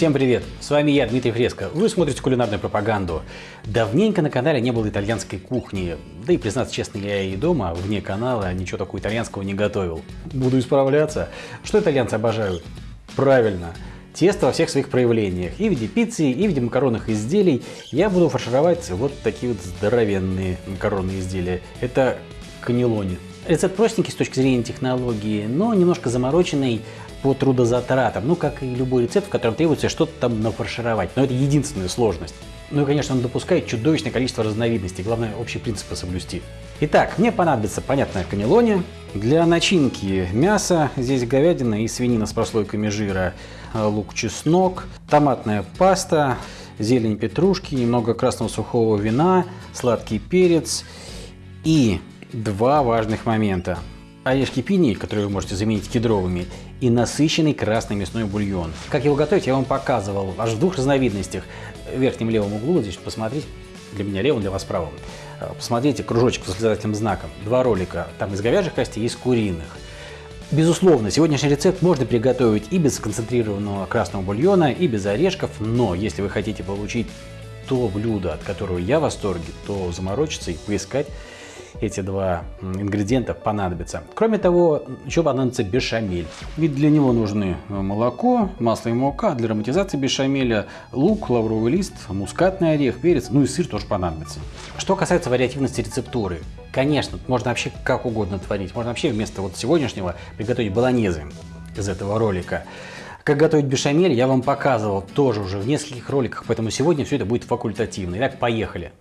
Всем привет! С вами я, Дмитрий Фреско. Вы смотрите кулинарную пропаганду. Давненько на канале не было итальянской кухни. Да и, признаться честно, я и дома, вне канала, ничего такого итальянского не готовил. Буду исправляться. Что итальянцы обожают? Правильно. Тесто во всех своих проявлениях. И в виде пиццы, и в виде макаронных изделий. Я буду фаршировать вот такие вот здоровенные макаронные изделия. Это канелони. Рецепт простенький с точки зрения технологии, но немножко замороченный по трудозатратам. Ну, как и любой рецепт, в котором требуется что-то там нафаршировать. Но это единственная сложность. Ну и, конечно, он допускает чудовищное количество разновидностей. Главное, общие принципы соблюсти. Итак, мне понадобится, понятно, канелони. Для начинки мясо. Здесь говядина и свинина с прослойками жира. Э, лук, чеснок, томатная паста, зелень петрушки, немного красного сухого вина, сладкий перец и два важных момента. Орешки пини, которые вы можете заменить кедровыми, и насыщенный красный мясной бульон. Как его готовить, я вам показывал аж в двух разновидностях. В верхнем левом углу, здесь посмотреть, для меня левым, для вас правым. Э, посмотрите, кружочек с восклицательным знаком. Два ролика, там из говяжьих костей, из куриных. Безусловно, сегодняшний рецепт можно приготовить и без концентрированного красного бульона, и без орешков, но если вы хотите получить то блюдо, от которого я в восторге, то заморочиться и поискать эти два ингредиента понадобятся. Кроме того, еще понадобится бешамель. Ведь для него нужны э, молоко, масло и мука. Для ароматизации бешамеля лук, лавровый лист, мускатный орех, перец, ну и сыр тоже понадобится. Что касается вариативности рецептуры, конечно, можно вообще как угодно творить. Можно вообще вместо вот сегодняшнего приготовить баланезы из этого ролика. Как готовить бешамель я вам показывал тоже уже в нескольких роликах, поэтому сегодня все это будет факультативно. Итак, поехали.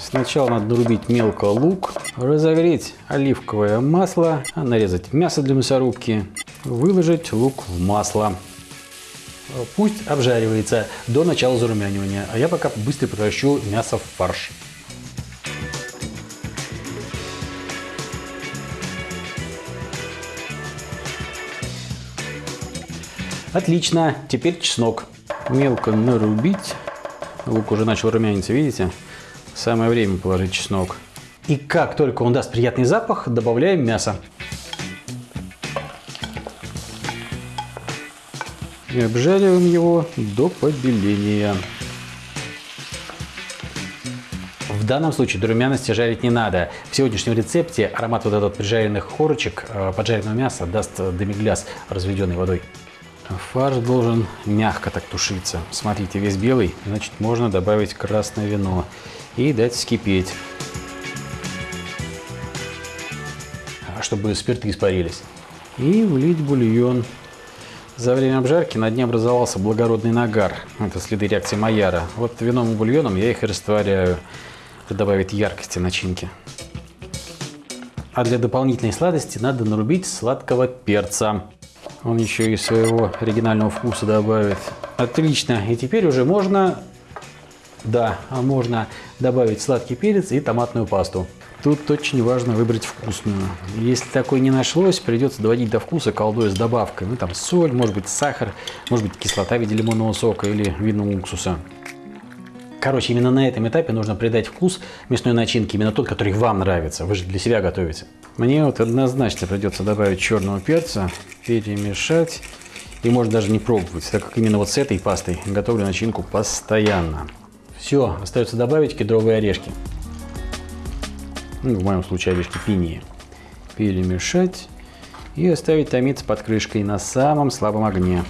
Сначала надо нарубить мелко лук, разогреть оливковое масло, нарезать мясо для мясорубки, выложить лук в масло. Пусть обжаривается до начала зарумянивания, а я пока быстро превращу мясо в фарш. Отлично, теперь чеснок. Мелко нарубить. Лук уже начал румяниться, видите? Самое время положить чеснок. И как только он даст приятный запах, добавляем мясо. И обжариваем его до побеления. В данном случае до румяности жарить не надо. В сегодняшнем рецепте аромат вот этот прижаренных корочек э, поджаренного мяса даст демигляс, разведенный водой. Фарш должен мягко так тушиться. Смотрите, весь белый, значит можно добавить красное вино и дать вскипеть, чтобы спирты испарились. И влить бульон. За время обжарки на дне образовался благородный нагар. Это следы реакции Майяра. Вот вином и бульоном я их и растворяю. Это добавит яркости начинки. А для дополнительной сладости надо нарубить сладкого перца. Он еще и своего оригинального вкуса добавит. Отлично. И теперь уже можно да, а можно добавить сладкий перец и томатную пасту. Тут очень важно выбрать вкусную. Если такой не нашлось, придется доводить до вкуса колдой с добавкой. Ну там соль, может быть сахар, может быть кислота в виде лимонного сока или винного уксуса. Короче, именно на этом этапе нужно придать вкус мясной начинки, именно тот, который вам нравится. Вы же для себя готовите. Мне вот однозначно придется добавить черного перца, перемешать. И можно даже не пробовать, так как именно вот с этой пастой готовлю начинку постоянно. Все, остается добавить кедровые орешки. Ну, в моем случае орешки пинии. Перемешать и оставить томиться под крышкой на самом слабом огне.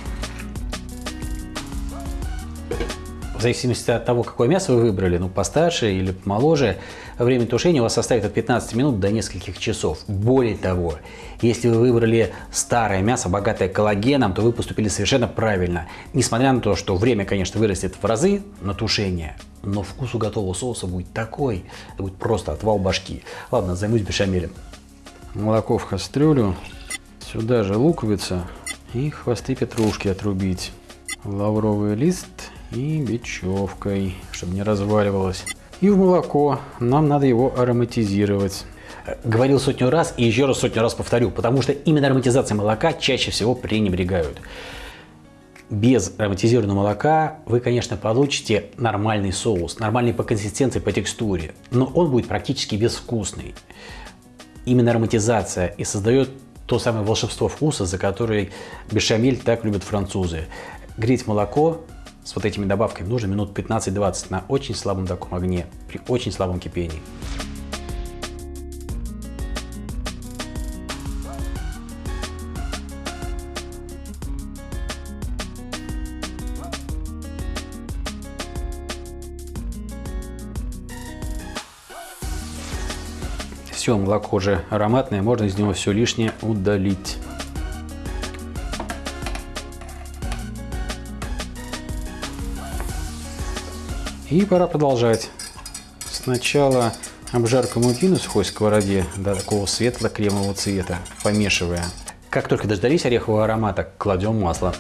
В зависимости от того, какое мясо вы выбрали, ну постарше или помоложе, время тушения у вас составит от 15 минут до нескольких часов. Более того, если вы выбрали старое мясо, богатое коллагеном, то вы поступили совершенно правильно. Несмотря на то, что время, конечно, вырастет в разы на тушение, но вкус у готового соуса будет такой, это будет просто отвал башки. Ладно, займусь бешамелем. Молоко в кастрюлю, сюда же луковица и хвосты петрушки отрубить. Лавровый лист и бечевкой, чтобы не разваливалось. И в молоко. Нам надо его ароматизировать. Говорил сотню раз и еще раз сотню раз повторю, потому что именно ароматизацией молока чаще всего пренебрегают. без ароматизированного молока вы, конечно, получите нормальный соус, нормальный по консистенции, по текстуре, но он будет практически безвкусный. Именно ароматизация и создает то самое волшебство вкуса, за который бешамель так любят французы. Греть молоко с вот этими добавками нужно минут 15-20 на очень слабом таком огне, при очень слабом кипении. Все, молоко уже ароматное, можно из него все лишнее удалить. И пора продолжать. Сначала обжарка муки на сухой сковороде до такого светло-кремового цвета, помешивая. Как только дождались орехового аромата, кладем масло.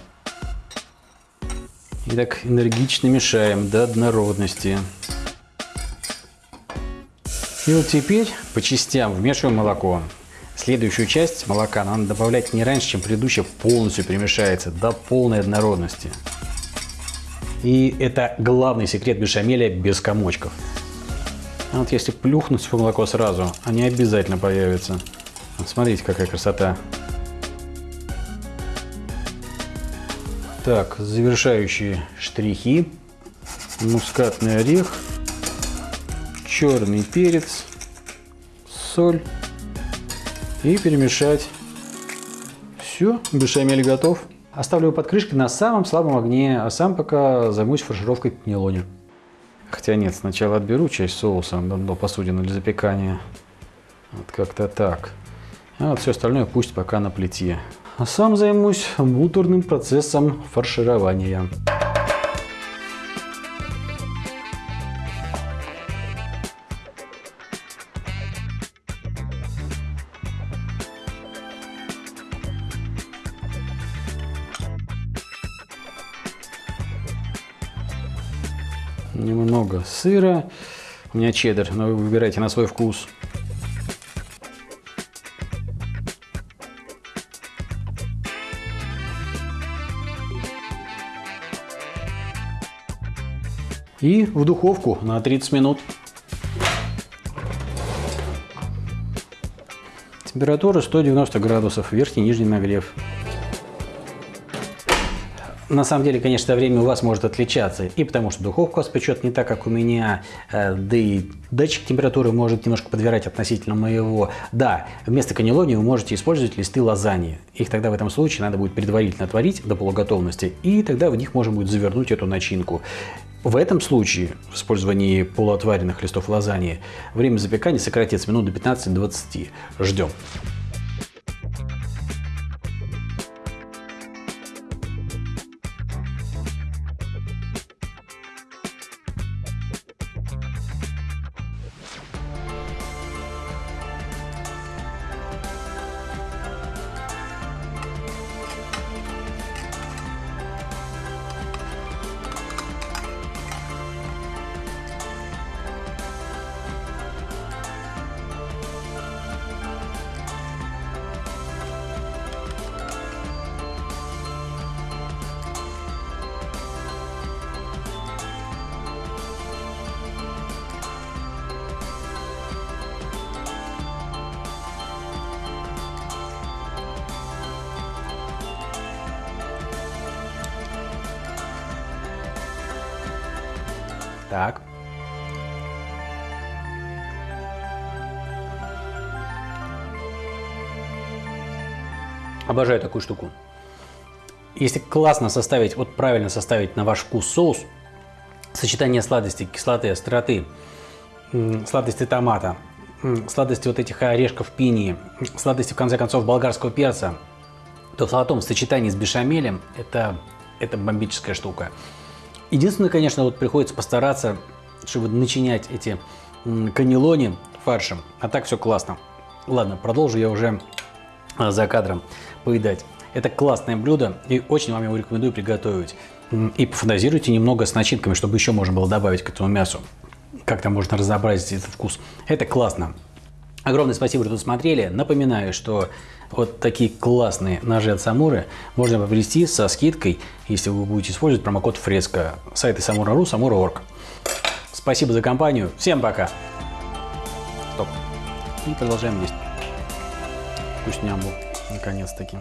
И так энергично мешаем до однородности. И вот теперь по частям вмешиваем молоко. Следующую часть молока надо добавлять не раньше, чем предыдущая полностью перемешается до полной однородности. И это главный секрет бешамеля без комочков. А вот если плюхнуть в молоко сразу, они обязательно появятся. Вот смотрите, какая красота. Так, завершающие штрихи. Мускатный орех, черный перец, соль и перемешать. Все, бешамель готов. Оставлю его под крышкой на самом слабом огне, а сам пока займусь фаршировкой нелони. Хотя нет, сначала отберу часть соуса до посудины для запекания. Вот как-то так. А вот все остальное пусть пока на плите. А сам займусь муторным процессом фарширования. Немного сыра. У меня чеддер, но вы выбирайте на свой вкус. И в духовку на 30 минут. Температура 190 градусов, верхний и нижний нагрев. На самом деле, конечно, время у вас может отличаться, и потому что духовка вас печет не так, как у меня, э, да и датчик температуры может немножко подбирать относительно моего. Да, вместо каннелони вы можете использовать листы лазаньи. Их тогда в этом случае надо будет предварительно отварить до полуготовности, и тогда в них можно будет завернуть эту начинку. В этом случае, в использовании полуотваренных листов лазаньи, время запекания сократится минут до 15-20. Ждем. Так. Обожаю такую штуку. Если классно составить, вот правильно составить на ваш вкус соус, сочетание сладости, кислоты, остроты, сладости томата, сладости вот этих орешков пинии, сладости, в конце концов, болгарского перца, то в золотом сочетании с бешамелем это, это бомбическая штука. Единственное, конечно, вот приходится постараться, чтобы начинять эти каннелони фаршем. А так все классно. Ладно, продолжу я уже а, за кадром поедать. Это классное блюдо и очень вам его рекомендую приготовить. И пофантазируйте немного с начинками, чтобы еще можно было добавить к этому мясу. Как-то можно разнообразить этот вкус. Это классно. Огромное спасибо, что смотрели. Напоминаю, что вот такие классные ножи от Самуры можно приобрести со скидкой, если вы будете использовать промокод Фреска. Сайты Самура.ру, Самура.орг. Спасибо за компанию. Всем пока. Стоп. И продолжаем есть. Вкусням был. Наконец-таки.